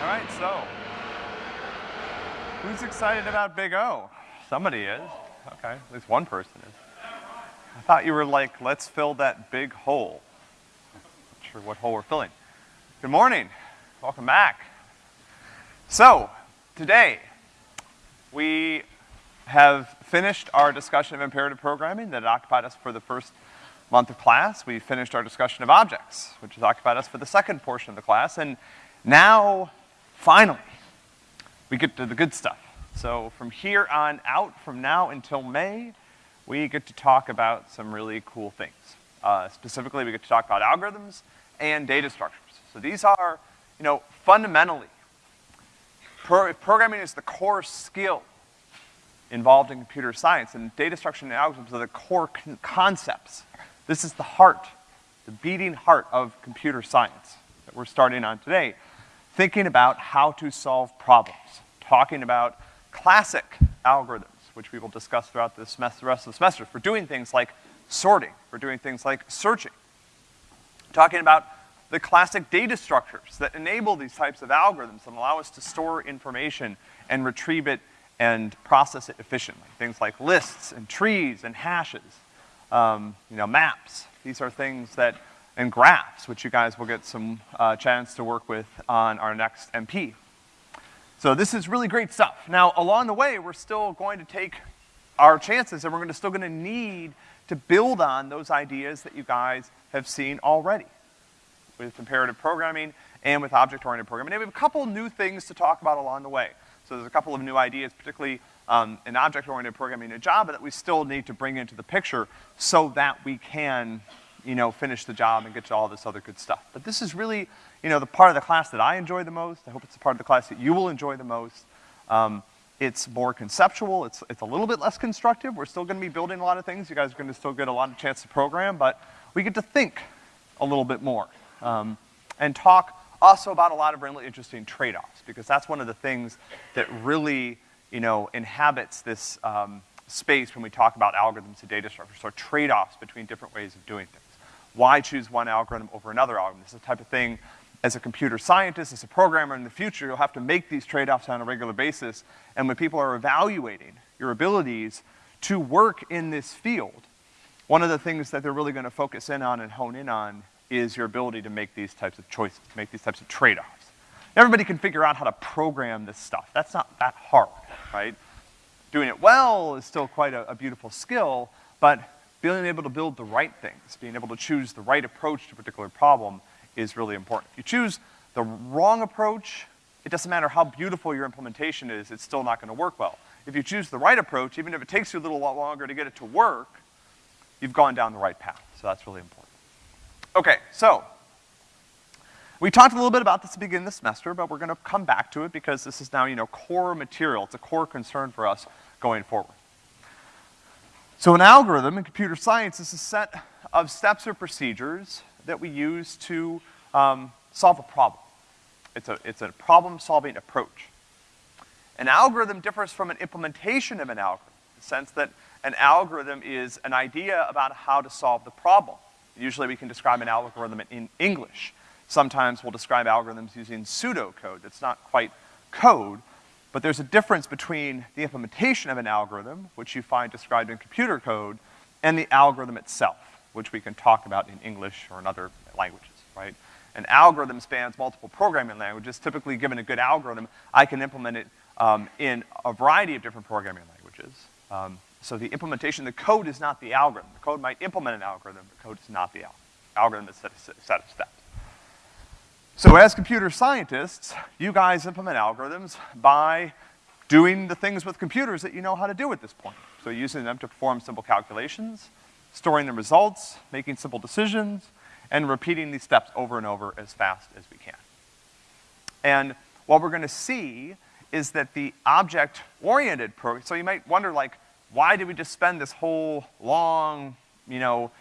All right, so. Who's excited about Big O? Somebody is. Okay, at least one person is. I thought you were like, let's fill that big hole. Not sure what hole we're filling. Good morning. Welcome back. So, today, we have finished our discussion of imperative programming that occupied us for the first month of class. We finished our discussion of objects, which has occupied us for the second portion of the class. And now, finally, we get to the good stuff. So from here on out, from now until May, we get to talk about some really cool things. Uh, specifically, we get to talk about algorithms and data structures. So these are, you know, fundamentally, pro programming is the core skill involved in computer science, and data structure and algorithms are the core con concepts. This is the heart, the beating heart of computer science that we're starting on today. Thinking about how to solve problems, talking about classic algorithms, which we will discuss throughout the, semester, the rest of the semester, for doing things like sorting, for doing things like searching. Talking about the classic data structures that enable these types of algorithms and allow us to store information and retrieve it and process it efficiently. Things like lists and trees and hashes, um, you know, maps. These are things that, and graphs, which you guys will get some uh, chance to work with on our next MP. So this is really great stuff. Now, along the way, we're still going to take our chances and we're gonna, still gonna need to build on those ideas that you guys have seen already with imperative programming and with object-oriented programming. And we have a couple new things to talk about along the way. So there's a couple of new ideas, particularly um, in object-oriented programming in Java that we still need to bring into the picture so that we can, you know, finish the job and get to all this other good stuff. But this is really, you know, the part of the class that I enjoy the most. I hope it's the part of the class that you will enjoy the most. Um, it's more conceptual, it's, it's a little bit less constructive. We're still gonna be building a lot of things. You guys are gonna still get a lot of chance to program, but we get to think a little bit more. Um, and talk also about a lot of really interesting trade-offs, because that's one of the things that really, you know, inhabits this um, space when we talk about algorithms and data structures, so trade-offs between different ways of doing things. Why choose one algorithm over another algorithm? This is the type of thing as a computer scientist, as a programmer in the future, you'll have to make these trade-offs on a regular basis. And when people are evaluating your abilities to work in this field, one of the things that they're really gonna focus in on and hone in on is your ability to make these types of choices, make these types of trade-offs. Everybody can figure out how to program this stuff. That's not that hard, right? Doing it well is still quite a, a beautiful skill, but being able to build the right things, being able to choose the right approach to a particular problem is really important. If you choose the wrong approach, it doesn't matter how beautiful your implementation is, it's still not gonna work well. If you choose the right approach, even if it takes you a little lot longer to get it to work, you've gone down the right path. So that's really important. Okay, so, we talked a little bit about this at the beginning of the semester, but we're gonna come back to it because this is now, you know, core material. It's a core concern for us going forward. So an algorithm in computer science is a set of steps or procedures that we use to um, solve a problem. It's a, it's a problem-solving approach. An algorithm differs from an implementation of an algorithm, in the sense that an algorithm is an idea about how to solve the problem. Usually we can describe an algorithm in English. Sometimes we'll describe algorithms using pseudocode that's not quite code, but there's a difference between the implementation of an algorithm, which you find described in computer code, and the algorithm itself, which we can talk about in English or in other languages, right? An algorithm spans multiple programming languages. Typically, given a good algorithm, I can implement it um, in a variety of different programming languages. Um, so the implementation, the code is not the algorithm. The code might implement an algorithm, but the code is not the algorithm. Algorithm is a set of steps. So as computer scientists, you guys implement algorithms by doing the things with computers that you know how to do at this point. So using them to perform simple calculations, storing the results, making simple decisions, and repeating these steps over and over as fast as we can. And what we're gonna see is that the object-oriented program, so you might wonder like, why did we just spend this whole long, you know,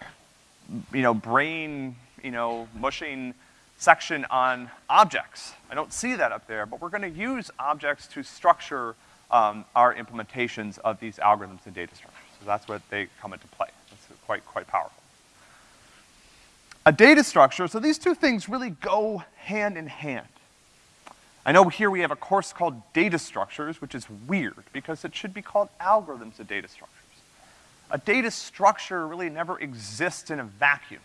you know, brain, you know, mushing section on objects? I don't see that up there, but we're gonna use objects to structure um, our implementations of these algorithms and data structures. So that's where they come into play. It's quite, quite powerful. A data structure, so these two things really go hand in hand. I know here we have a course called data structures, which is weird, because it should be called algorithms of data structures. A data structure really never exists in a vacuum.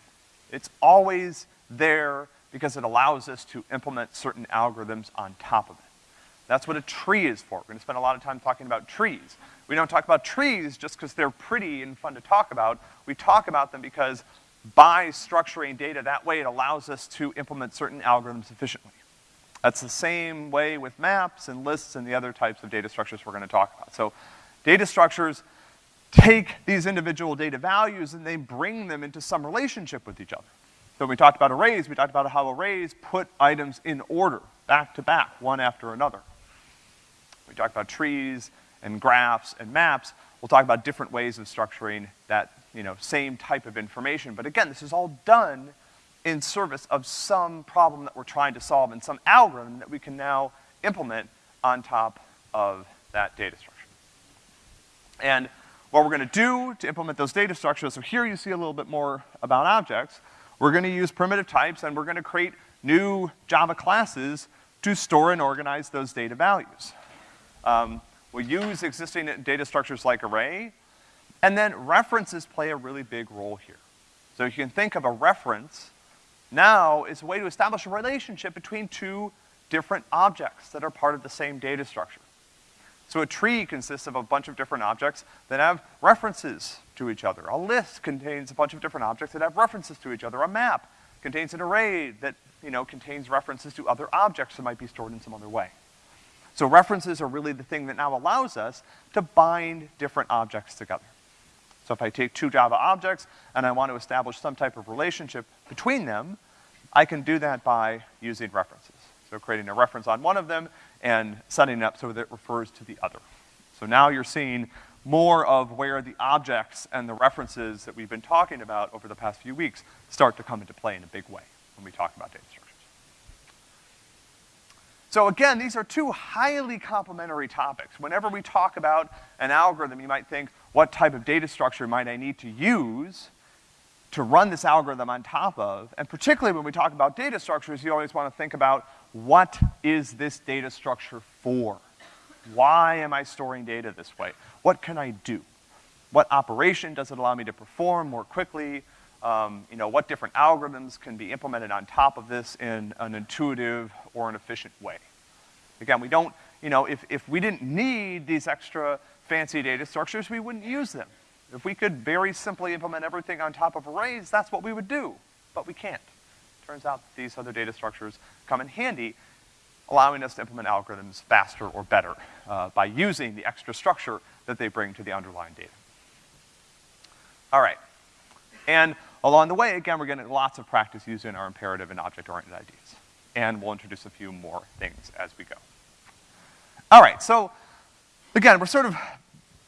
It's always there because it allows us to implement certain algorithms on top of it. That's what a tree is for. We're gonna spend a lot of time talking about trees. We don't talk about trees just because they're pretty and fun to talk about. We talk about them because by structuring data that way, it allows us to implement certain algorithms efficiently. That's the same way with maps and lists and the other types of data structures we're gonna talk about. So data structures take these individual data values and they bring them into some relationship with each other. So when we talked about arrays, we talked about how arrays put items in order, back to back, one after another. We talked about trees and graphs and maps. We'll talk about different ways of structuring that, you know, same type of information. But again, this is all done in service of some problem that we're trying to solve and some algorithm that we can now implement on top of that data structure. And what we're gonna do to implement those data structures, so here you see a little bit more about objects. We're gonna use primitive types and we're gonna create new Java classes to store and organize those data values. Um, we use existing data structures like array, and then references play a really big role here. So you can think of a reference now as a way to establish a relationship between two different objects that are part of the same data structure. So a tree consists of a bunch of different objects that have references to each other. A list contains a bunch of different objects that have references to each other. A map contains an array that, you know, contains references to other objects that might be stored in some other way. So references are really the thing that now allows us to bind different objects together. So if I take two Java objects and I want to establish some type of relationship between them, I can do that by using references. So creating a reference on one of them and setting it up so that it refers to the other. So now you're seeing more of where the objects and the references that we've been talking about over the past few weeks start to come into play in a big way when we talk about data structures. So again, these are two highly complementary topics. Whenever we talk about an algorithm, you might think, what type of data structure might I need to use to run this algorithm on top of? And particularly when we talk about data structures, you always wanna think about what is this data structure for? Why am I storing data this way? What can I do? What operation does it allow me to perform more quickly? Um, you know, what different algorithms can be implemented on top of this in an intuitive or an efficient way. Again, we don't, you know, if, if we didn't need these extra fancy data structures, we wouldn't use them. If we could very simply implement everything on top of arrays, that's what we would do, but we can't. Turns out these other data structures come in handy, allowing us to implement algorithms faster or better uh, by using the extra structure that they bring to the underlying data. All right. And along the way, again, we're getting lots of practice using our imperative and object-oriented ideas. And we'll introduce a few more things as we go. All right, so again, we're sort of,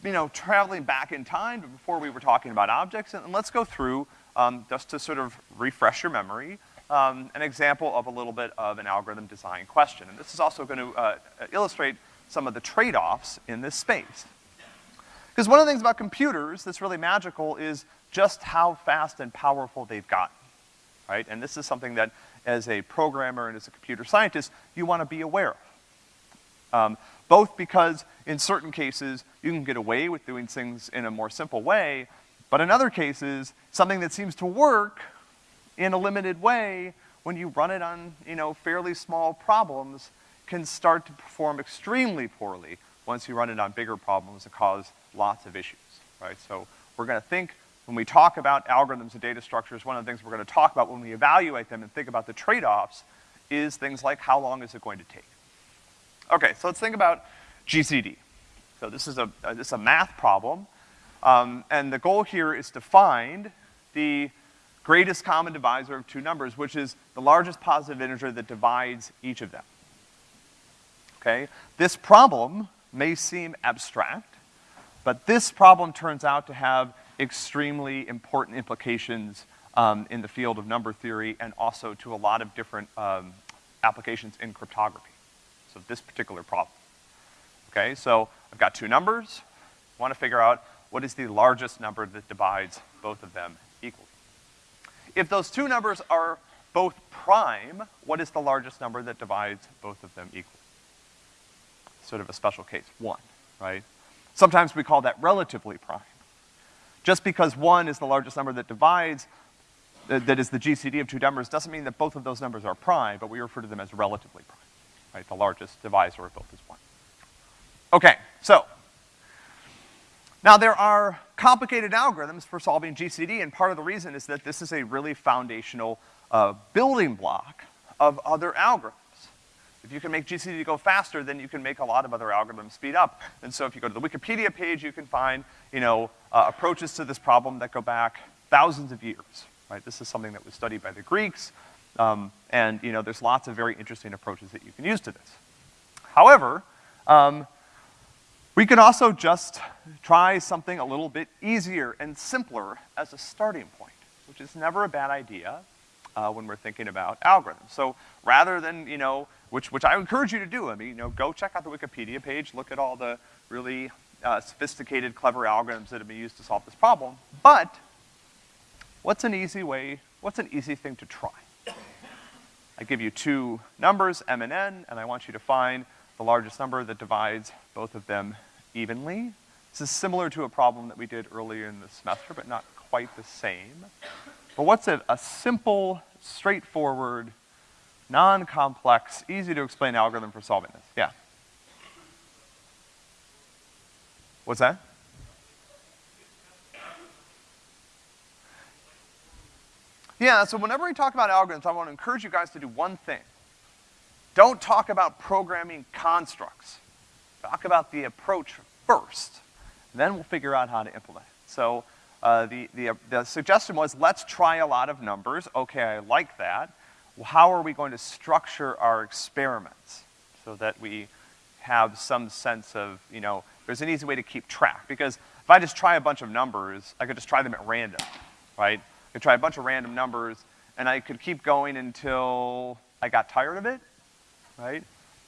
you know, traveling back in time before we were talking about objects, and, let's go through, um, just to sort of refresh your memory, um, an example of a little bit of an algorithm design question. And this is also going to uh, illustrate some of the trade-offs in this space. Because one of the things about computers that's really magical is just how fast and powerful they've gotten, right? And this is something that, as a programmer and as a computer scientist, you want to be aware of. Um, both because in certain cases, you can get away with doing things in a more simple way, but in other cases, something that seems to work in a limited way, when you run it on, you know, fairly small problems, can start to perform extremely poorly once you run it on bigger problems that cause lots of issues, right? So we're gonna think when we talk about algorithms and data structures, one of the things we're gonna talk about when we evaluate them and think about the trade-offs is things like how long is it going to take? Okay, so let's think about GCD. So this is a, this is a math problem, um, and the goal here is to find the greatest common divisor of two numbers, which is the largest positive integer that divides each of them. Okay? This problem may seem abstract, but this problem turns out to have extremely important implications um, in the field of number theory and also to a lot of different um, applications in cryptography. So this particular problem. Okay, so I've got two numbers. I want to figure out what is the largest number that divides both of them. If those two numbers are both prime, what is the largest number that divides both of them equal? Sort of a special case, one, right? Sometimes we call that relatively prime. Just because one is the largest number that divides, that is the GCD of two numbers, doesn't mean that both of those numbers are prime, but we refer to them as relatively prime, right? The largest divisor of both is one. Okay, so, now there are complicated algorithms for solving GCD, and part of the reason is that this is a really foundational uh, building block of other algorithms. If you can make GCD go faster, then you can make a lot of other algorithms speed up. And so if you go to the Wikipedia page, you can find, you know, uh, approaches to this problem that go back thousands of years, right? This is something that was studied by the Greeks, um, and, you know, there's lots of very interesting approaches that you can use to this. However, um, we can also just try something a little bit easier and simpler as a starting point, which is never a bad idea uh, when we're thinking about algorithms. So rather than, you know, which, which I encourage you to do, I mean, you know, go check out the Wikipedia page, look at all the really uh, sophisticated, clever algorithms that have been used to solve this problem. But what's an easy way, what's an easy thing to try? I give you two numbers, m and n, and I want you to find the largest number that divides both of them evenly. This is similar to a problem that we did earlier in the semester, but not quite the same. But what's a, a simple, straightforward, non-complex, easy to explain algorithm for solving this? Yeah. What's that? Yeah, so whenever we talk about algorithms, I want to encourage you guys to do one thing. Don't talk about programming constructs. Talk about the approach first. Then we'll figure out how to implement it. So uh, the, the, uh, the suggestion was let's try a lot of numbers. Okay, I like that. Well, how are we going to structure our experiments so that we have some sense of, you know, there's an easy way to keep track. Because if I just try a bunch of numbers, I could just try them at random, right? I could try a bunch of random numbers, and I could keep going until I got tired of it, right?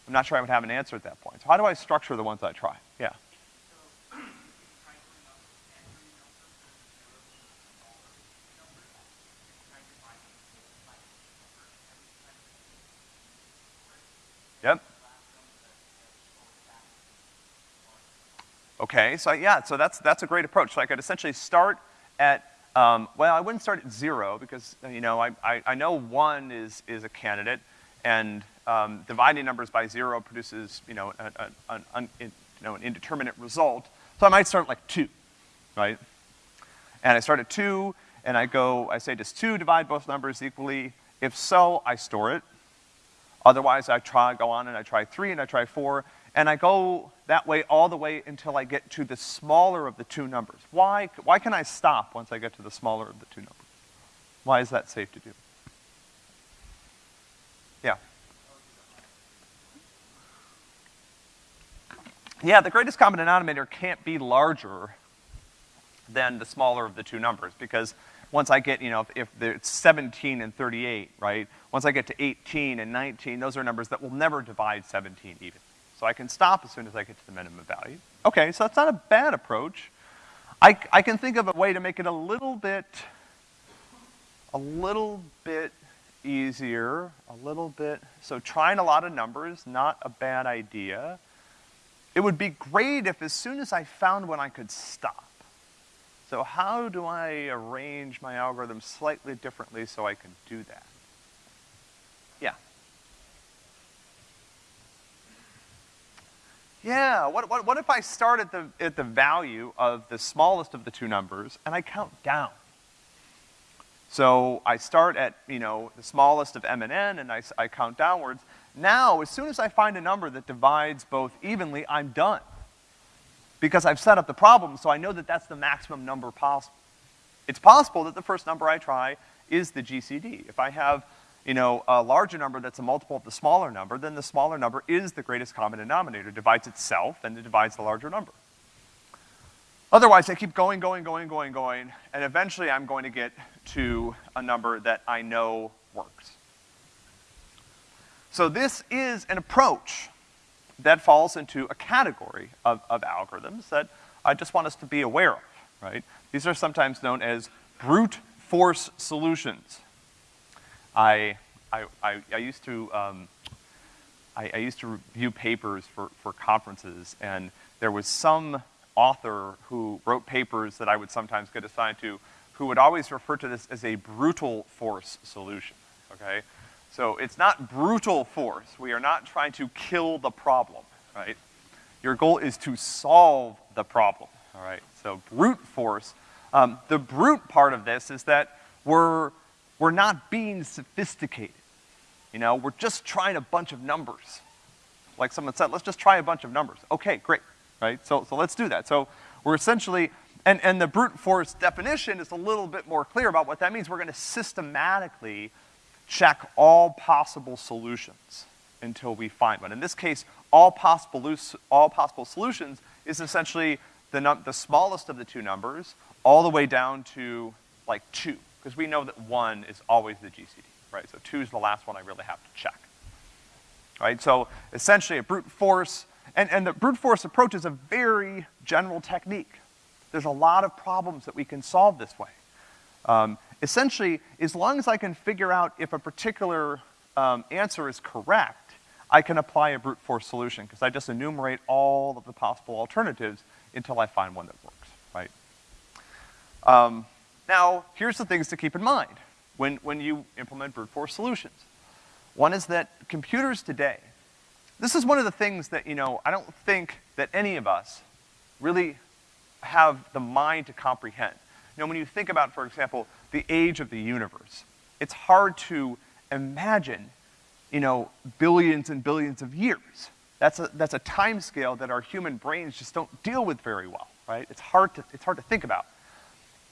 I'm not sure I would have an answer at that point. So how do I structure the ones I try? Yeah. Yep. Okay, so yeah, so that's, that's a great approach. So I could essentially start at, um, well, I wouldn't start at zero because, you know, I, I, I know one is, is a candidate, and um, dividing numbers by zero produces, you know, an, you know, an indeterminate result. So I might start like two, right? And I start at two, and I go, I say, does two divide both numbers equally? If so, I store it. Otherwise, I try, go on and I try three and I try four, and I go that way all the way until I get to the smaller of the two numbers. Why, why can I stop once I get to the smaller of the two numbers? Why is that safe to do? Yeah. Yeah, the greatest common denominator can't be larger than the smaller of the two numbers, because once I get, you know, if, if it's 17 and 38, right? Once I get to 18 and 19, those are numbers that will never divide 17 even. So I can stop as soon as I get to the minimum value. Okay, so that's not a bad approach. I, I can think of a way to make it a little bit, a little bit easier, a little bit, so trying a lot of numbers, not a bad idea. It would be great if as soon as I found one I could stop. So how do I arrange my algorithm slightly differently so I can do that? Yeah. Yeah, what, what, what if I start at the, at the value of the smallest of the two numbers and I count down? So I start at, you know, the smallest of m and n, and I, I count downwards. Now, as soon as I find a number that divides both evenly, I'm done. Because I've set up the problem, so I know that that's the maximum number possible. It's possible that the first number I try is the GCD. If I have, you know, a larger number that's a multiple of the smaller number, then the smaller number is the greatest common denominator. It divides itself, and it divides the larger number. Otherwise, I keep going, going, going, going, going, and eventually I'm going to get to a number that I know works. So this is an approach that falls into a category of, of algorithms that I just want us to be aware of, right? These are sometimes known as brute force solutions. I, I, I, I used to, um, I, I used to review papers for, for conferences, and there was some author who wrote papers that I would sometimes get assigned to who would always refer to this as a brutal force solution, okay? So it's not brutal force. We are not trying to kill the problem, right? Your goal is to solve the problem, all right? So brute force, um, the brute part of this is that we're, we're not being sophisticated. You know, we're just trying a bunch of numbers. Like someone said, let's just try a bunch of numbers. Okay, great, right? So, so let's do that. So we're essentially, and, and the brute force definition is a little bit more clear about what that means. We're gonna systematically check all possible solutions until we find one. In this case, all possible, all possible solutions is essentially the, the smallest of the two numbers all the way down to like two, because we know that one is always the GCD, right? So two is the last one I really have to check. Right, so essentially a brute force, and, and the brute force approach is a very general technique. There's a lot of problems that we can solve this way. Um, essentially, as long as I can figure out if a particular um, answer is correct, I can apply a brute force solution, because I just enumerate all of the possible alternatives until I find one that works, right? Um, now, here's the things to keep in mind when, when you implement brute force solutions. One is that computers today, this is one of the things that, you know, I don't think that any of us really have the mind to comprehend. You know, when you think about, for example, the age of the universe, it's hard to imagine, you know, billions and billions of years. That's a, that's a time scale that our human brains just don't deal with very well, right? It's hard to, it's hard to think about.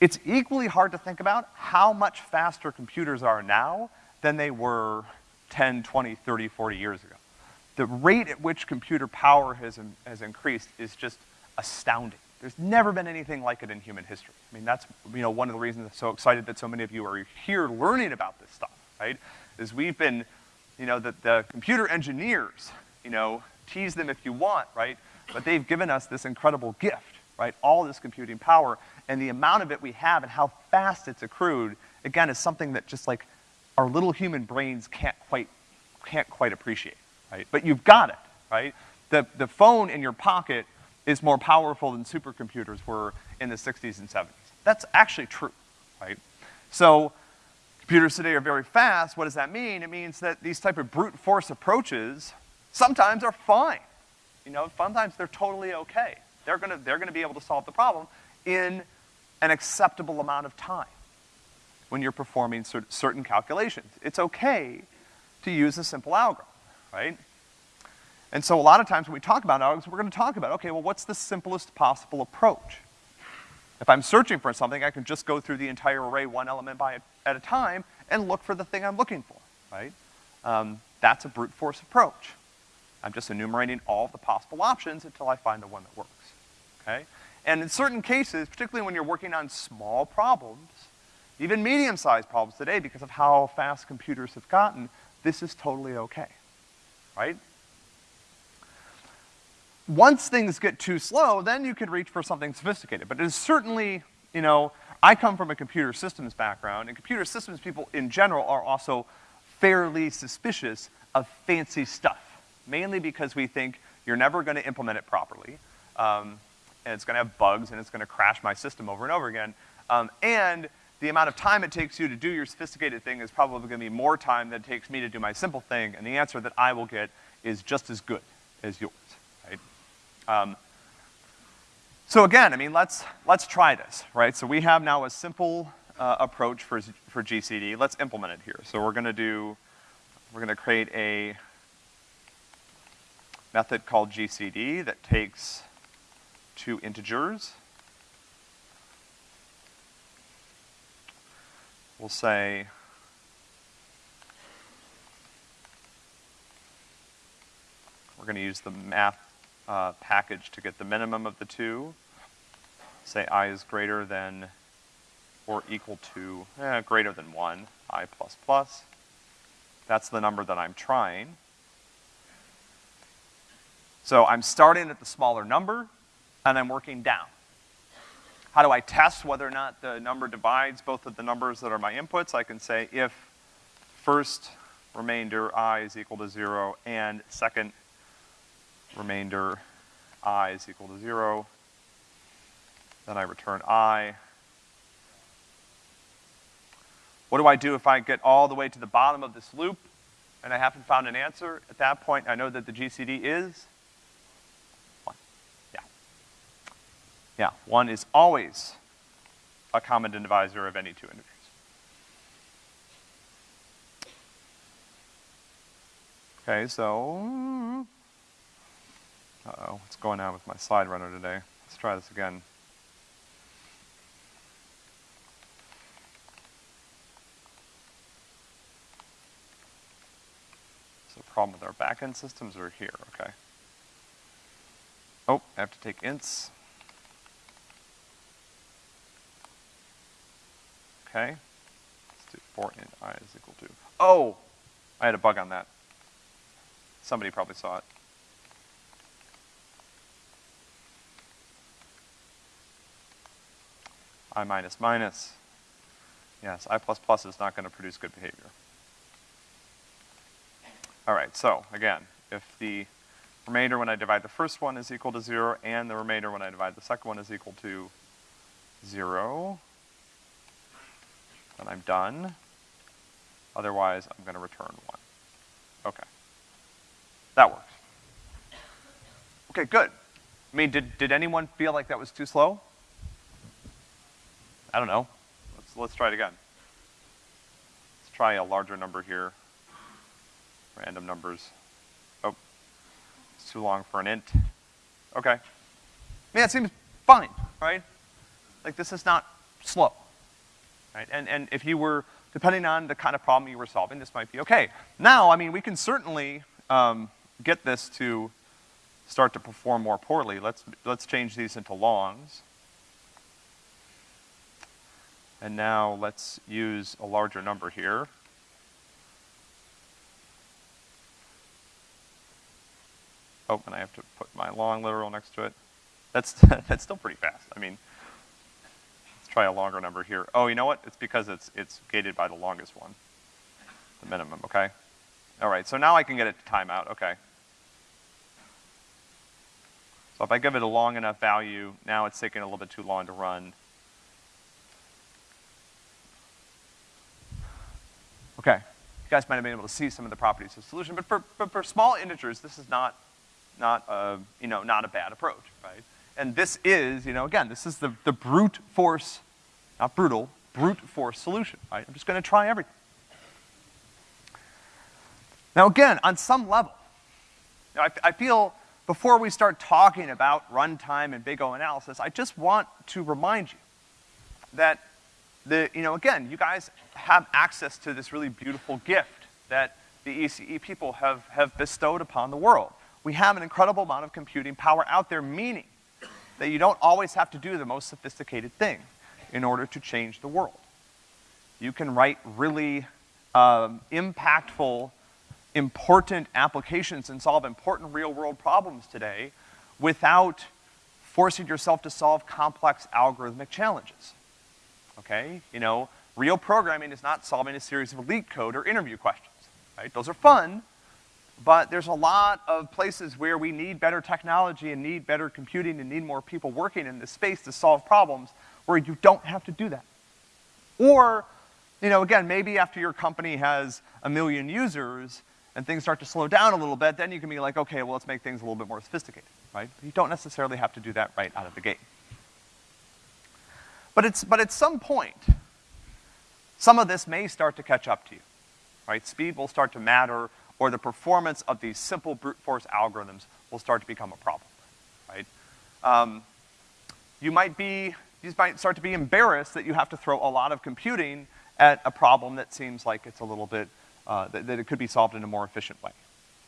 It's equally hard to think about how much faster computers are now than they were 10, 20, 30, 40 years ago. The rate at which computer power has, has increased is just astounding. There's never been anything like it in human history. I mean, that's, you know, one of the reasons I'm so excited that so many of you are here learning about this stuff, right? Is we've been, you know, the, the computer engineers, you know, tease them if you want, right? But they've given us this incredible gift, right? All this computing power, and the amount of it we have and how fast it's accrued, again, is something that just like our little human brains can't quite, can't quite appreciate, right? But you've got it, right? The, the phone in your pocket is more powerful than supercomputers were in the 60s and 70s. That's actually true, right? So, computers today are very fast. What does that mean? It means that these type of brute force approaches sometimes are fine. You know, sometimes they're totally okay. They're gonna, they're gonna be able to solve the problem in an acceptable amount of time when you're performing certain calculations. It's okay to use a simple algorithm, right? And so a lot of times when we talk about algorithms, we're gonna talk about, okay, well, what's the simplest possible approach? If I'm searching for something, I can just go through the entire array one element by, at a time and look for the thing I'm looking for, right? Um, that's a brute force approach. I'm just enumerating all the possible options until I find the one that works, okay? And in certain cases, particularly when you're working on small problems, even medium-sized problems today, because of how fast computers have gotten, this is totally okay, right? Once things get too slow, then you could reach for something sophisticated. But it is certainly, you know, I come from a computer systems background, and computer systems people in general are also fairly suspicious of fancy stuff, mainly because we think you're never gonna implement it properly, um, and it's gonna have bugs, and it's gonna crash my system over and over again, um, and the amount of time it takes you to do your sophisticated thing is probably gonna be more time than it takes me to do my simple thing, and the answer that I will get is just as good as yours. Um, so again, I mean, let's, let's try this, right? So we have now a simple uh, approach for, for GCD. Let's implement it here. So we're gonna do, we're gonna create a method called GCD that takes two integers. We'll say we're gonna use the math uh, package to get the minimum of the two. Say i is greater than or equal to, eh, greater than one, i plus plus. That's the number that I'm trying. So I'm starting at the smaller number, and I'm working down. How do I test whether or not the number divides both of the numbers that are my inputs? I can say if first remainder i is equal to zero, and second remainder i is equal to zero. Then I return i. What do I do if I get all the way to the bottom of this loop and I haven't found an answer? At that point, I know that the GCD is one. Yeah. Yeah, one is always a common divisor of any two integers. Okay, so, uh-oh, what's going on with my slide runner today? Let's try this again. So problem with our backend systems are here, okay. Oh, I have to take ints. Okay. Let's do for int i is equal to, oh, I had a bug on that. Somebody probably saw it. I minus minus. Yes, I plus plus is not gonna produce good behavior. All right, so again, if the remainder when I divide the first one is equal to zero and the remainder when I divide the second one is equal to zero, then I'm done. Otherwise, I'm gonna return one. Okay. That works. Okay, good. I mean, did, did anyone feel like that was too slow? I don't know. Let's, let's try it again. Let's try a larger number here. Random numbers. Oh, it's too long for an int. Okay. I mean, that seems fine, right? Like, this is not slow, right? And, and if you were, depending on the kind of problem you were solving, this might be okay. Now, I mean, we can certainly, um, get this to start to perform more poorly, let's, let's change these into longs. And now let's use a larger number here. Oh, and I have to put my long literal next to it. That's, that's still pretty fast. I mean, let's try a longer number here. Oh, you know what? It's because it's, it's gated by the longest one, the minimum, okay? All right, so now I can get it to timeout, okay. So if I give it a long enough value, now it's taking a little bit too long to run. Okay, you guys might have been able to see some of the properties of solution, but for, but for small integers, this is not, not a, you know, not a bad approach, right? And this is, you know, again, this is the, the brute force, not brutal, brute force solution, right? I'm just gonna try everything. Now again, on some level, you know, I, I feel before we start talking about runtime and big O analysis, I just want to remind you that the, you know, again, you guys have access to this really beautiful gift that the ECE people have, have bestowed upon the world. We have an incredible amount of computing power out there, meaning that you don't always have to do the most sophisticated thing in order to change the world. You can write really um, impactful important applications and solve important real world problems today without forcing yourself to solve complex algorithmic challenges. Okay? You know, real programming is not solving a series of LeetCode or interview questions, right? Those are fun, but there's a lot of places where we need better technology and need better computing and need more people working in this space to solve problems where you don't have to do that. Or, you know, again, maybe after your company has a million users, and things start to slow down a little bit, then you can be like, okay, well, let's make things a little bit more sophisticated, right? You don't necessarily have to do that right out of the gate. But it's, but at some point, some of this may start to catch up to you, right? Speed will start to matter, or the performance of these simple brute force algorithms will start to become a problem, right? Um, you might be, you might start to be embarrassed that you have to throw a lot of computing at a problem that seems like it's a little bit uh, that, that, it could be solved in a more efficient way.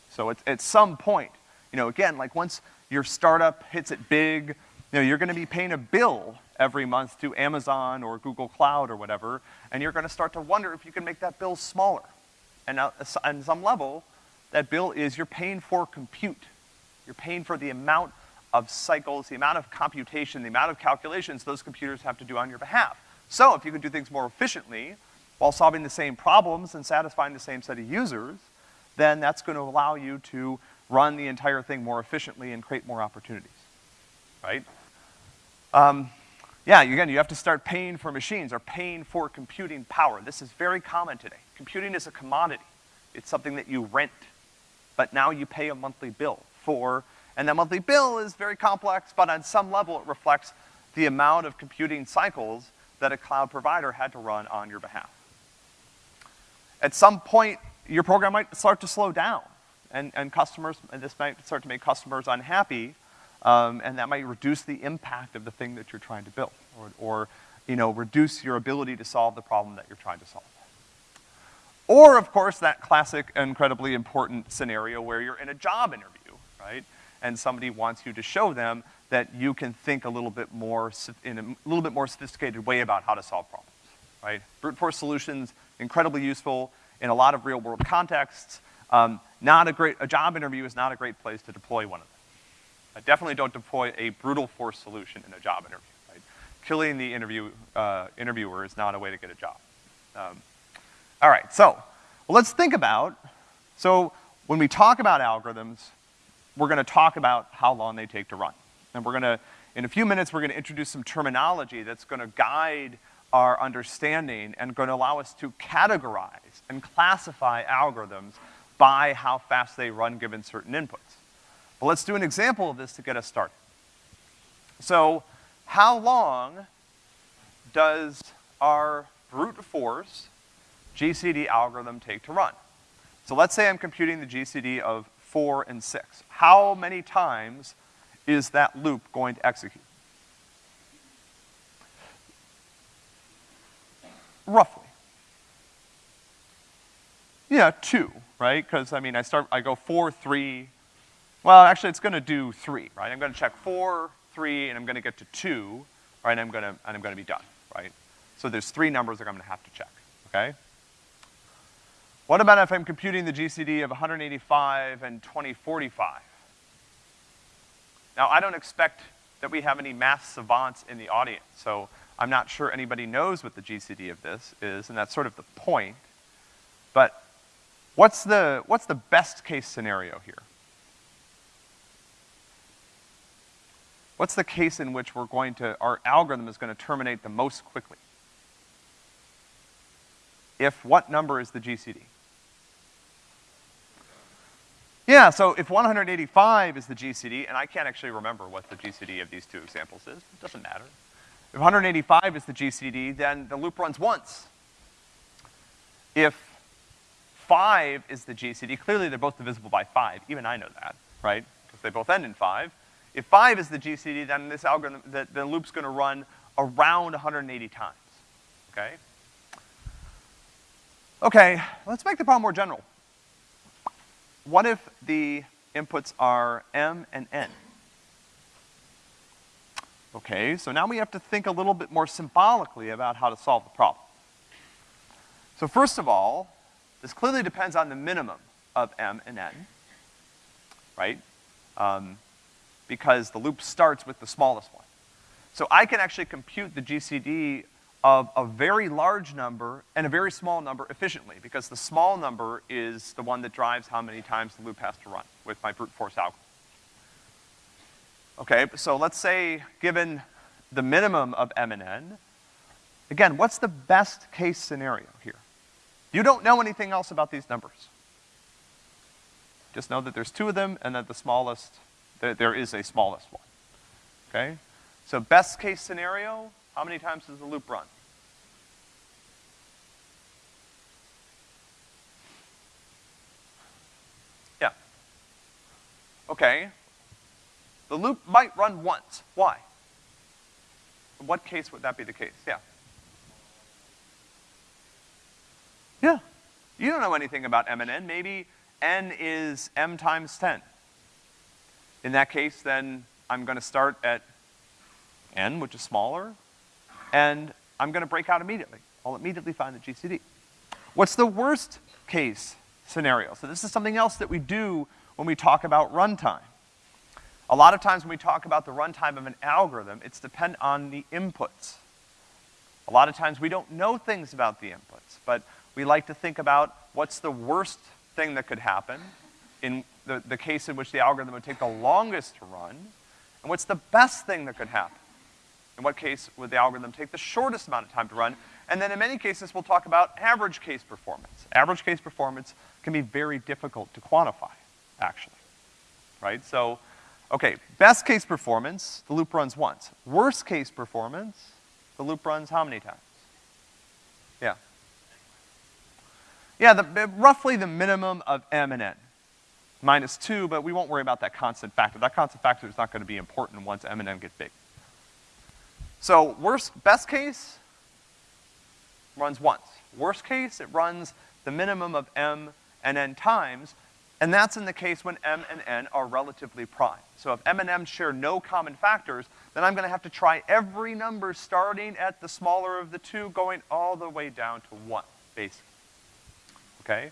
So at, at some point, you know, again, like once your startup hits it big, you know, you're gonna be paying a bill every month to Amazon or Google Cloud or whatever, and you're gonna start to wonder if you can make that bill smaller. And uh, on some level, that bill is you're paying for compute. You're paying for the amount of cycles, the amount of computation, the amount of calculations those computers have to do on your behalf. So if you can do things more efficiently, while solving the same problems and satisfying the same set of users, then that's gonna allow you to run the entire thing more efficiently and create more opportunities, right? Um, yeah, again, you have to start paying for machines or paying for computing power. This is very common today. Computing is a commodity. It's something that you rent, but now you pay a monthly bill for, and that monthly bill is very complex, but on some level it reflects the amount of computing cycles that a cloud provider had to run on your behalf. At some point, your program might start to slow down, and, and customers, and this might start to make customers unhappy, um, and that might reduce the impact of the thing that you're trying to build, or, or, you know, reduce your ability to solve the problem that you're trying to solve. Or, of course, that classic, incredibly important scenario where you're in a job interview, right? And somebody wants you to show them that you can think a little bit more, in a little bit more sophisticated way about how to solve problems, right? Brute force solutions, incredibly useful in a lot of real world contexts. Um, not a great, a job interview is not a great place to deploy one of them. I definitely don't deploy a brutal force solution in a job interview, right? Killing the interview, uh, interviewer is not a way to get a job. Um, all right, so, well, let's think about, so when we talk about algorithms, we're gonna talk about how long they take to run. And we're gonna, in a few minutes, we're gonna introduce some terminology that's gonna guide our understanding and gonna allow us to categorize and classify algorithms by how fast they run given certain inputs. But let's do an example of this to get us started. So, how long does our brute force GCD algorithm take to run? So let's say I'm computing the GCD of four and six. How many times is that loop going to execute? Roughly. Yeah, two, right? Because, I mean, I start, I go four, three, well, actually, it's gonna do three, right? I'm gonna check four, three, and I'm gonna get to two, right? And I'm gonna, and I'm gonna be done, right? So there's three numbers that I'm gonna have to check, okay? What about if I'm computing the GCD of 185 and 2045? Now, I don't expect that we have any math savants in the audience, so I'm not sure anybody knows what the GCD of this is, and that's sort of the point. But what's the, what's the best case scenario here? What's the case in which we're going to, our algorithm is gonna terminate the most quickly? If what number is the GCD? Yeah, so if 185 is the GCD, and I can't actually remember what the GCD of these two examples is, it doesn't matter. If 185 is the GCD, then the loop runs once. If five is the GCD, clearly they're both divisible by five, even I know that, right? Because they both end in five. If five is the GCD, then this algorithm, the, the loop's gonna run around 180 times, okay? Okay, let's make the problem more general. What if the inputs are m and n? Okay, so now we have to think a little bit more symbolically about how to solve the problem. So first of all, this clearly depends on the minimum of m and n, right? Um, because the loop starts with the smallest one. So I can actually compute the GCD of a very large number and a very small number efficiently, because the small number is the one that drives how many times the loop has to run with my brute force algorithm. Okay, so let's say, given the minimum of m and n, again, what's the best case scenario here? You don't know anything else about these numbers. Just know that there's two of them and that the smallest there, there is a smallest one. Okay? So best case scenario, how many times does the loop run? Yeah. Okay. The loop might run once. Why? In what case would that be the case? Yeah. Yeah. You don't know anything about m and n. Maybe n is m times 10. In that case, then I'm gonna start at n, which is smaller, and I'm gonna break out immediately. I'll immediately find the GCD. What's the worst case scenario? So this is something else that we do when we talk about runtime. A lot of times when we talk about the runtime of an algorithm, it's dependent on the inputs. A lot of times we don't know things about the inputs, but we like to think about what's the worst thing that could happen in the, the case in which the algorithm would take the longest to run, and what's the best thing that could happen. In what case would the algorithm take the shortest amount of time to run? And then in many cases, we'll talk about average case performance. Average case performance can be very difficult to quantify, actually. Right? So, okay, best case performance, the loop runs once. Worst case performance, the loop runs how many times? Yeah. Yeah, the, roughly the minimum of m and n. Minus two, but we won't worry about that constant factor. That constant factor is not gonna be important once m and n get big. So worst, best case, runs once. Worst case, it runs the minimum of m and n times, and that's in the case when m and n are relatively prime. So if m and n share no common factors, then I'm gonna have to try every number starting at the smaller of the two, going all the way down to one, basically. Okay?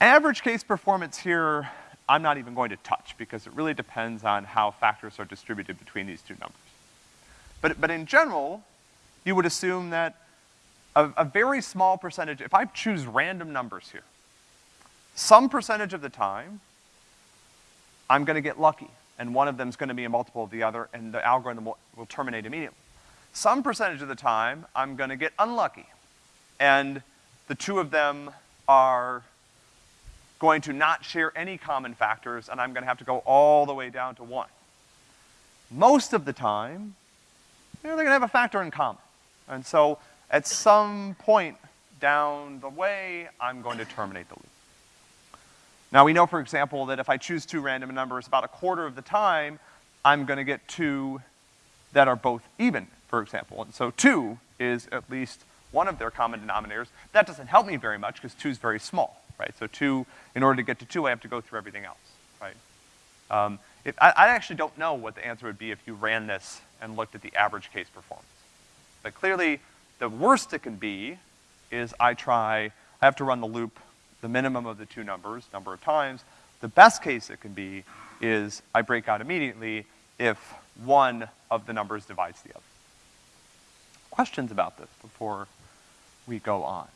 Average case performance here, I'm not even going to touch because it really depends on how factors are distributed between these two numbers. But, but in general, you would assume that a, a very small percentage, if I choose random numbers here, some percentage of the time, I'm gonna get lucky, and one of them is gonna be a multiple of the other, and the algorithm will, will terminate immediately. Some percentage of the time, I'm gonna get unlucky, and the two of them are going to not share any common factors, and I'm gonna have to go all the way down to one. Most of the time, you know, they're gonna have a factor in common. And so, at some point down the way, I'm going to terminate the loop. Now we know, for example, that if I choose two random numbers about a quarter of the time, I'm gonna get two that are both even, for example. And so two is at least one of their common denominators. That doesn't help me very much because two is very small, right? So two, in order to get to two, I have to go through everything else, right? Um, if, I, I actually don't know what the answer would be if you ran this and looked at the average case performance. But clearly, the worst it can be is I try, I have to run the loop the minimum of the two numbers, number of times. The best case it can be is I break out immediately if one of the numbers divides the other. Questions about this before we go on?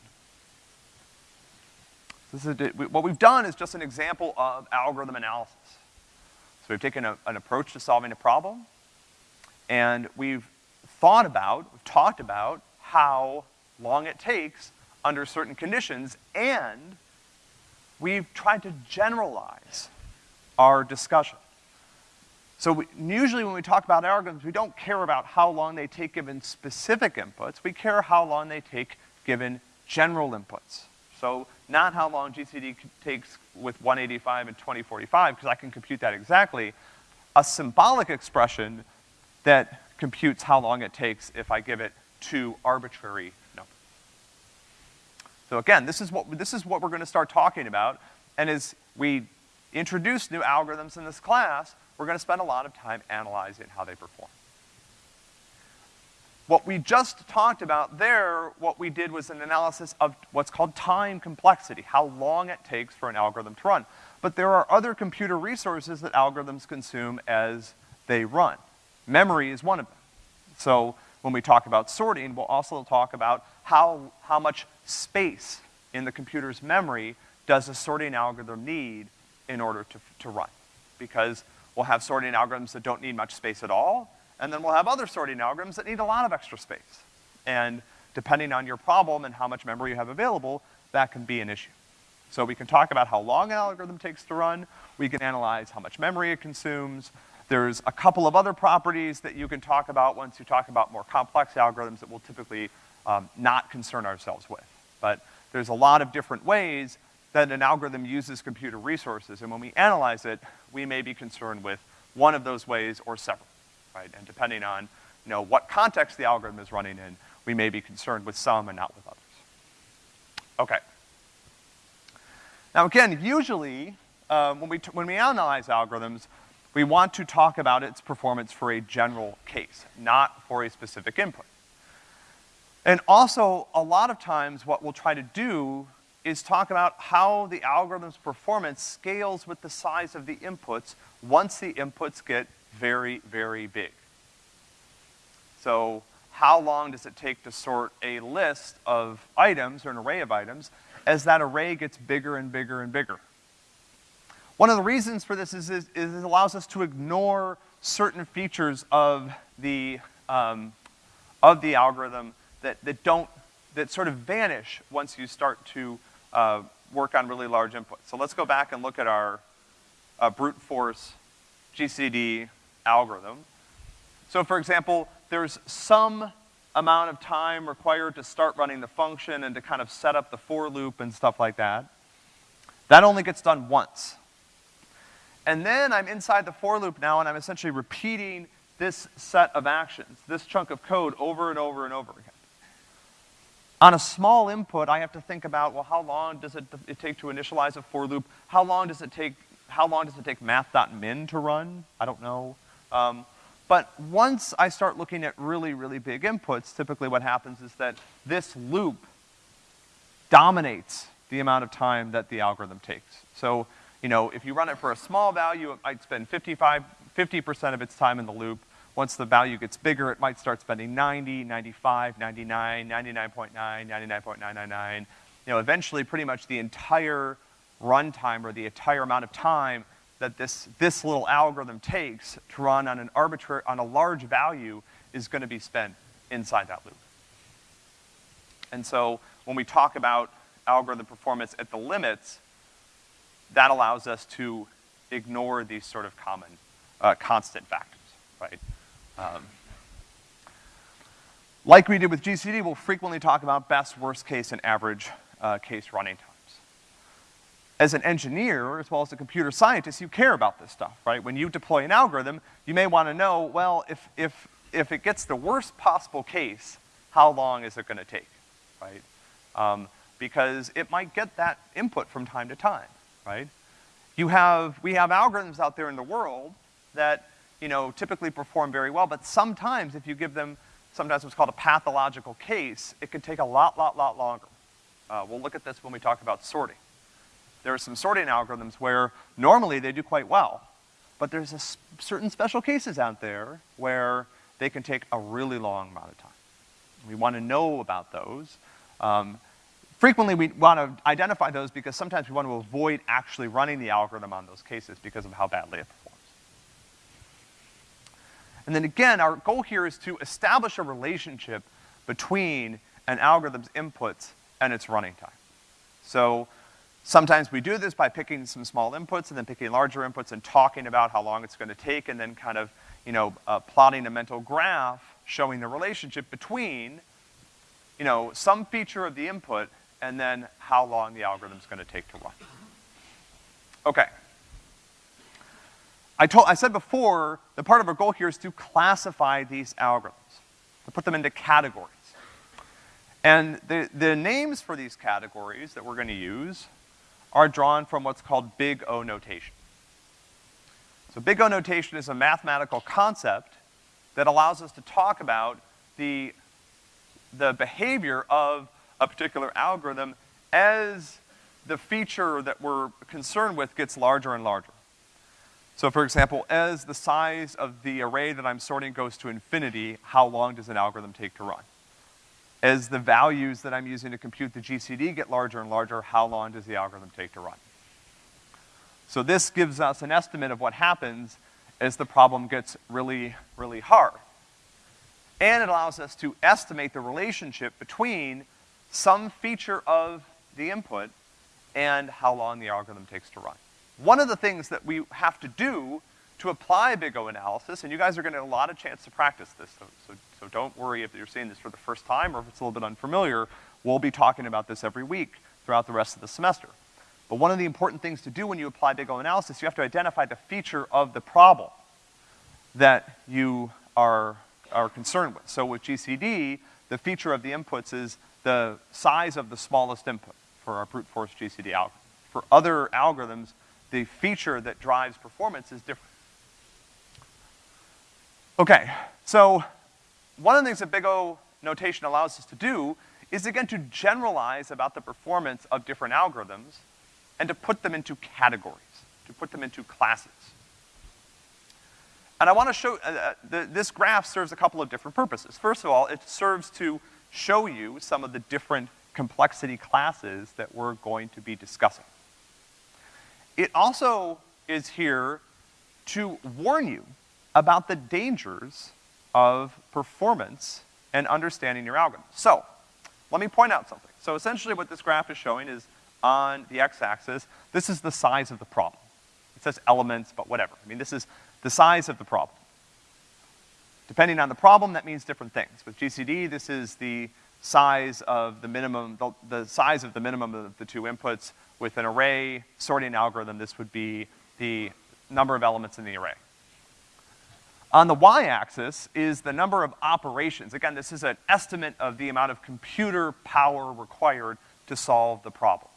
This is what we've done is just an example of algorithm analysis. So we've taken a, an approach to solving a problem, and we've thought about, we've talked about how long it takes under certain conditions, and we've tried to generalize our discussion. So we, usually when we talk about algorithms, we don't care about how long they take given specific inputs, we care how long they take given general inputs. So not how long GCD takes with 185 and 2045, because I can compute that exactly. A symbolic expression that computes how long it takes if I give it two arbitrary numbers. So again, this is what, this is what we're gonna start talking about, and as we introduce new algorithms in this class, we're gonna spend a lot of time analyzing how they perform. What we just talked about there, what we did was an analysis of what's called time complexity, how long it takes for an algorithm to run. But there are other computer resources that algorithms consume as they run. Memory is one of them. So when we talk about sorting, we'll also talk about how, how much space in the computer's memory does a sorting algorithm need in order to, to run. Because We'll have sorting algorithms that don't need much space at all, and then we'll have other sorting algorithms that need a lot of extra space. And depending on your problem and how much memory you have available, that can be an issue. So we can talk about how long an algorithm takes to run, we can analyze how much memory it consumes, there's a couple of other properties that you can talk about once you talk about more complex algorithms that we'll typically um, not concern ourselves with. But there's a lot of different ways that an algorithm uses computer resources, and when we analyze it, we may be concerned with one of those ways or several, right? And depending on, you know, what context the algorithm is running in, we may be concerned with some and not with others. Okay. Now again, usually, uh, when, we when we analyze algorithms, we want to talk about its performance for a general case, not for a specific input. And also, a lot of times what we'll try to do is talk about how the algorithm's performance scales with the size of the inputs once the inputs get very, very big. So how long does it take to sort a list of items or an array of items as that array gets bigger and bigger and bigger. One of the reasons for this is, is, is it allows us to ignore certain features of the, um, of the algorithm that, that don't, that sort of vanish once you start to uh, work on really large inputs. So let's go back and look at our uh, brute force GCD algorithm. So for example, there's some amount of time required to start running the function and to kind of set up the for loop and stuff like that. That only gets done once. And then I'm inside the for loop now and I'm essentially repeating this set of actions, this chunk of code over and over and over again. On a small input, I have to think about, well, how long does it, it take to initialize a for loop? How long does it take, how long does it take math.min to run? I don't know. Um, but once I start looking at really, really big inputs, typically what happens is that this loop dominates the amount of time that the algorithm takes. So you know, if you run it for a small value, it might spend 55, 50% of its time in the loop. Once the value gets bigger, it might start spending 90, 95, 99, 99.9, 99.999. You know, eventually pretty much the entire runtime or the entire amount of time that this, this little algorithm takes to run on an arbitrary, on a large value is gonna be spent inside that loop. And so when we talk about algorithm performance at the limits, that allows us to ignore these sort of common, uh, constant factors, right? Um, like we did with GCD, we'll frequently talk about best, worst case, and average uh, case running times. As an engineer, as well as a computer scientist, you care about this stuff, right? When you deploy an algorithm, you may wanna know, well, if, if, if it gets the worst possible case, how long is it gonna take, right? Um, because it might get that input from time to time right? You have, we have algorithms out there in the world that, you know, typically perform very well, but sometimes if you give them sometimes what's called a pathological case, it can take a lot, lot, lot longer. Uh, we'll look at this when we talk about sorting. There are some sorting algorithms where normally they do quite well, but there's a certain special cases out there where they can take a really long amount of time. We want to know about those. Um, Frequently, we want to identify those because sometimes we want to avoid actually running the algorithm on those cases because of how badly it performs. And then again, our goal here is to establish a relationship between an algorithm's inputs and its running time. So sometimes we do this by picking some small inputs and then picking larger inputs and talking about how long it's gonna take and then kind of, you know, uh, plotting a mental graph showing the relationship between, you know, some feature of the input and then how long the algorithm's gonna take to run. Okay. I told, I said before, the part of our goal here is to classify these algorithms, to put them into categories. And the, the names for these categories that we're gonna use are drawn from what's called big O notation. So big O notation is a mathematical concept that allows us to talk about the, the behavior of a particular algorithm as the feature that we're concerned with gets larger and larger. So for example, as the size of the array that I'm sorting goes to infinity, how long does an algorithm take to run? As the values that I'm using to compute the GCD get larger and larger, how long does the algorithm take to run? So this gives us an estimate of what happens as the problem gets really, really hard. And it allows us to estimate the relationship between some feature of the input and how long the algorithm takes to run. One of the things that we have to do to apply big O analysis, and you guys are gonna get a lot of chance to practice this, so, so, so don't worry if you're seeing this for the first time or if it's a little bit unfamiliar, we'll be talking about this every week throughout the rest of the semester. But one of the important things to do when you apply big O analysis, you have to identify the feature of the problem that you are, are concerned with. So with GCD, the feature of the inputs is the size of the smallest input for our brute force GCD algorithm. For other algorithms, the feature that drives performance is different. Okay, so one of the things that Big O notation allows us to do is again to generalize about the performance of different algorithms and to put them into categories, to put them into classes. And I wanna show, uh, uh, the, this graph serves a couple of different purposes. First of all, it serves to show you some of the different complexity classes that we're going to be discussing. It also is here to warn you about the dangers of performance and understanding your algorithm. So, let me point out something. So essentially what this graph is showing is on the x-axis, this is the size of the problem. It says elements, but whatever. I mean, this is the size of the problem. Depending on the problem, that means different things. With GCD, this is the size of the minimum, the, the size of the minimum of the two inputs. With an array sorting algorithm, this would be the number of elements in the array. On the y-axis is the number of operations. Again, this is an estimate of the amount of computer power required to solve the problem.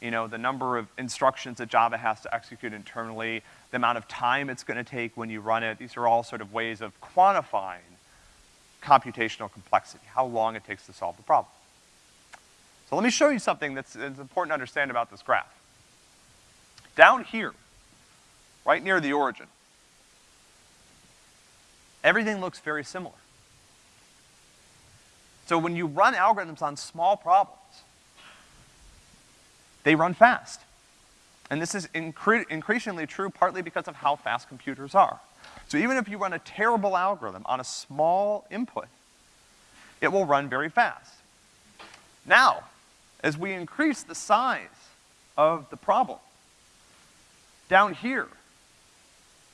You know, the number of instructions that Java has to execute internally, the amount of time it's gonna take when you run it. These are all sort of ways of quantifying computational complexity, how long it takes to solve the problem. So let me show you something that's, that's important to understand about this graph. Down here, right near the origin, everything looks very similar. So when you run algorithms on small problems, they run fast. And this is incre increasingly true partly because of how fast computers are. So even if you run a terrible algorithm on a small input, it will run very fast. Now, as we increase the size of the problem, down here,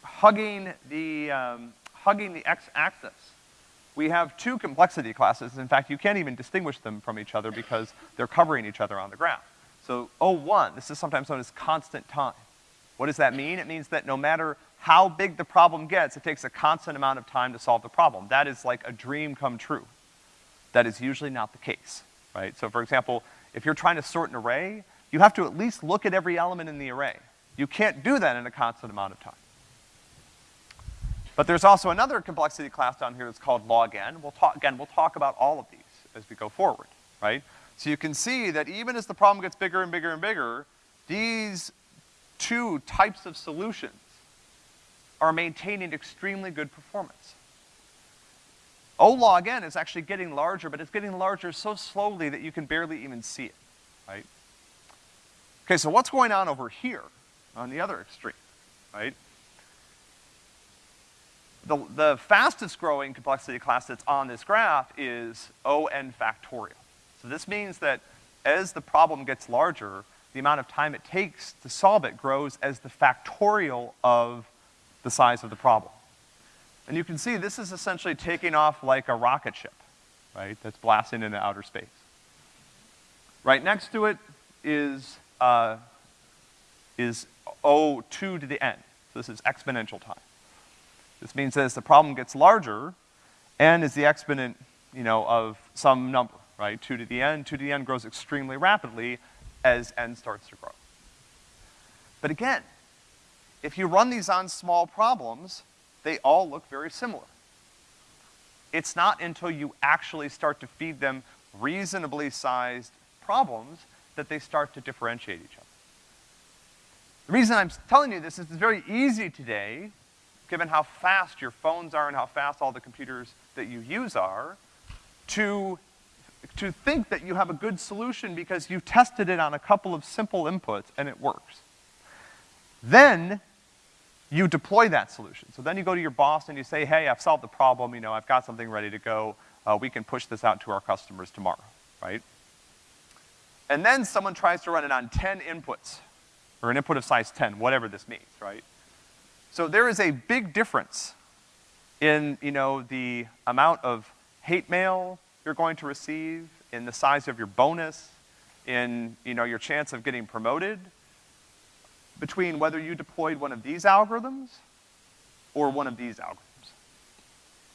hugging the, um, hugging the x-axis, we have two complexity classes. In fact, you can't even distinguish them from each other because they're covering each other on the graph. So O1, this is sometimes known as constant time. What does that mean? It means that no matter how big the problem gets, it takes a constant amount of time to solve the problem. That is like a dream come true. That is usually not the case, right? So for example, if you're trying to sort an array, you have to at least look at every element in the array. You can't do that in a constant amount of time. But there's also another complexity class down here that's called log n. We'll talk, again, we'll talk about all of these as we go forward, right? So you can see that even as the problem gets bigger and bigger and bigger, these two types of solutions are maintaining extremely good performance. O log n is actually getting larger, but it's getting larger so slowly that you can barely even see it, right? Okay, so what's going on over here on the other extreme, right? The, the fastest growing complexity class that's on this graph is O(n) factorial. So this means that as the problem gets larger, the amount of time it takes to solve it grows as the factorial of the size of the problem. And you can see this is essentially taking off like a rocket ship, right, that's blasting into outer space. Right next to it is, uh, is O2 to the n. So this is exponential time. This means that as the problem gets larger, n is the exponent, you know, of some number, right? 2 to the n, 2 to the n grows extremely rapidly as n starts to grow. But again, if you run these on small problems, they all look very similar. It's not until you actually start to feed them reasonably sized problems that they start to differentiate each other. The reason I'm telling you this is it's very easy today, given how fast your phones are and how fast all the computers that you use are, to, to think that you have a good solution because you tested it on a couple of simple inputs and it works. Then, you deploy that solution. So then you go to your boss and you say, hey, I've solved the problem, you know, I've got something ready to go, uh, we can push this out to our customers tomorrow, right? And then someone tries to run it on 10 inputs, or an input of size 10, whatever this means, right? So there is a big difference in, you know, the amount of hate mail you're going to receive, in the size of your bonus, in, you know, your chance of getting promoted, between whether you deployed one of these algorithms or one of these algorithms,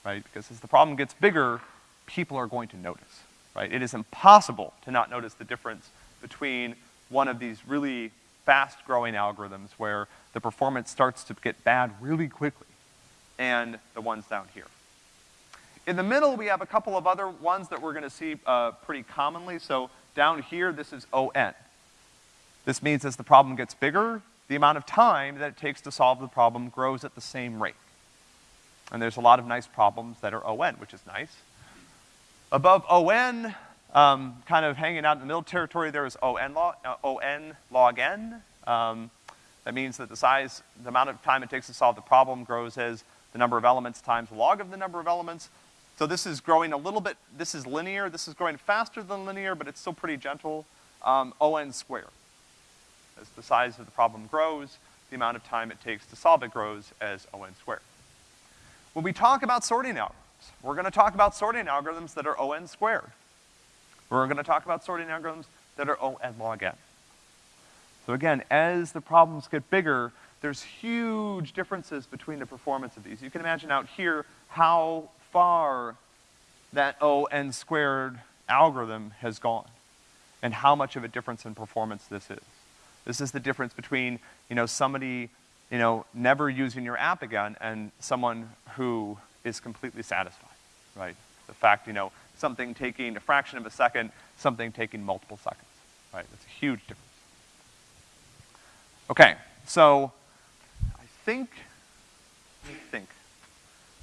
right? Because as the problem gets bigger, people are going to notice, right? It is impossible to not notice the difference between one of these really fast-growing algorithms where the performance starts to get bad really quickly and the ones down here. In the middle, we have a couple of other ones that we're gonna see uh, pretty commonly. So down here, this is ON. This means as the problem gets bigger, the amount of time that it takes to solve the problem grows at the same rate. And there's a lot of nice problems that are ON, which is nice. Above ON, um, kind of hanging out in the middle territory, there is ON log, uh, ON log N. Um, that means that the size, the amount of time it takes to solve the problem grows as the number of elements times log of the number of elements. So this is growing a little bit, this is linear, this is growing faster than linear, but it's still pretty gentle. Um, ON squared. As the size of the problem grows, the amount of time it takes to solve it grows as ON squared. When we talk about sorting algorithms, we're gonna talk about sorting algorithms that are ON squared. We're gonna talk about sorting algorithms that are O n log n. So again, as the problems get bigger, there's huge differences between the performance of these. You can imagine out here how far that O n squared algorithm has gone and how much of a difference in performance this is. This is the difference between, you know, somebody, you know, never using your app again and someone who is completely satisfied, right? The fact, you know, something taking a fraction of a second, something taking multiple seconds, right? That's a huge difference. Okay, so I think, let me think.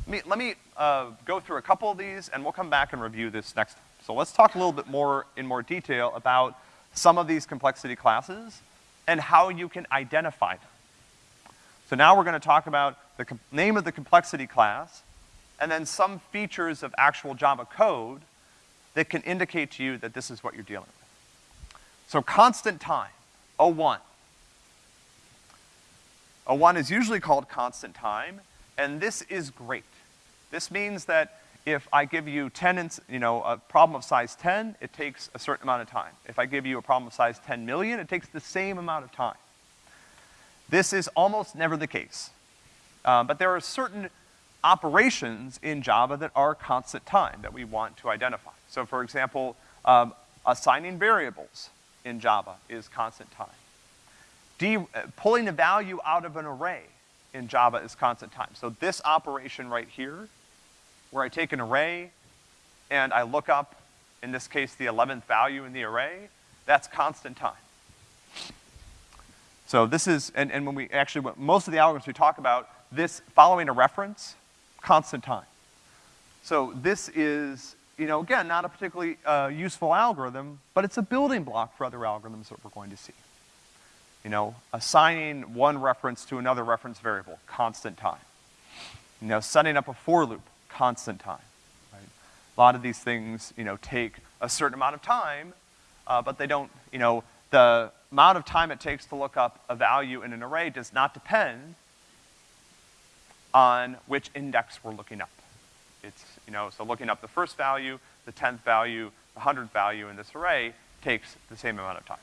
Let me, let me uh, go through a couple of these and we'll come back and review this next. So let's talk a little bit more, in more detail about some of these complexity classes and how you can identify them. So now we're gonna talk about the name of the complexity class, and then some features of actual Java code that can indicate to you that this is what you're dealing with. So constant time, O1. O1 is usually called constant time, and this is great. This means that if I give you 10, you know, a problem of size 10, it takes a certain amount of time. If I give you a problem of size 10 million, it takes the same amount of time. This is almost never the case. Uh, but there are certain operations in Java that are constant time that we want to identify. So for example, um, assigning variables in Java is constant time. Uh, pulling a value out of an array in Java is constant time. So this operation right here, where I take an array and I look up, in this case, the 11th value in the array, that's constant time. So this is, and, and when we actually, most of the algorithms we talk about, this following a reference constant time. So this is, you know, again, not a particularly uh, useful algorithm, but it's a building block for other algorithms that we're going to see. You know, assigning one reference to another reference variable, constant time. You know, setting up a for loop, constant time, right? A lot of these things, you know, take a certain amount of time, uh, but they don't, you know, the amount of time it takes to look up a value in an array does not depend on which index we're looking up. It's, you know, so looking up the first value, the tenth value, the hundredth value in this array takes the same amount of time.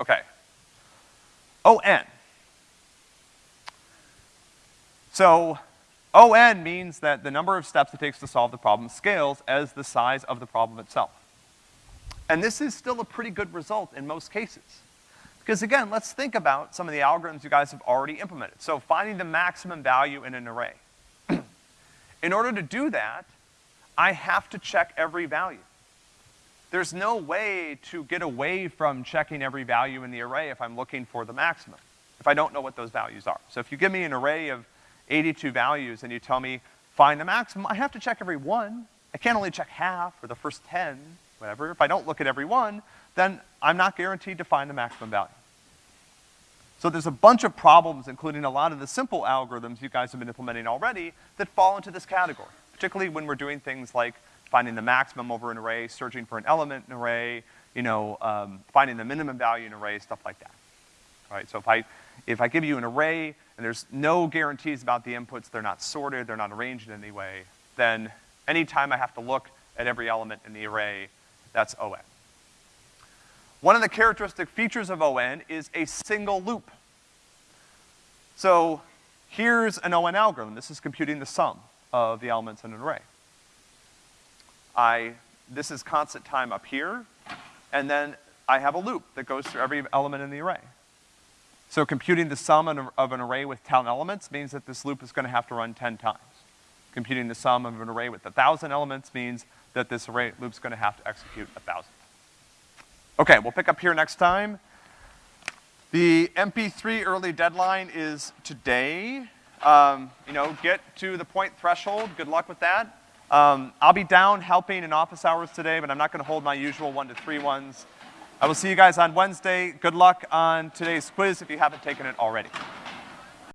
Okay. ON. So, ON means that the number of steps it takes to solve the problem scales as the size of the problem itself. And this is still a pretty good result in most cases. Because again, let's think about some of the algorithms you guys have already implemented. So finding the maximum value in an array. in order to do that, I have to check every value. There's no way to get away from checking every value in the array if I'm looking for the maximum, if I don't know what those values are. So if you give me an array of 82 values and you tell me, find the maximum, I have to check every one. I can't only check half or the first 10, whatever. If I don't look at every one, then I'm not guaranteed to find the maximum value. So there's a bunch of problems, including a lot of the simple algorithms you guys have been implementing already, that fall into this category, particularly when we're doing things like finding the maximum over an array, searching for an element in an array, you know, um, finding the minimum value in an array, stuff like that. Right, so if I, if I give you an array and there's no guarantees about the inputs, they're not sorted, they're not arranged in any way, then anytime I have to look at every element in the array, that's ON. One of the characteristic features of ON is a single loop. So here's an ON algorithm. This is computing the sum of the elements in an array. I, this is constant time up here, and then I have a loop that goes through every element in the array. So computing the sum of an array with 10 elements means that this loop is gonna have to run 10 times. Computing the sum of an array with 1,000 elements means that this array loop's gonna have to execute 1,000. Okay, we'll pick up here next time. The MP3 early deadline is today. um, you know, get to the point threshold. Good luck with that. Um, I'll be down helping in office hours today, but I'm not gonna hold my usual one to three ones. I will see you guys on Wednesday. Good luck on today's quiz if you haven't taken it already.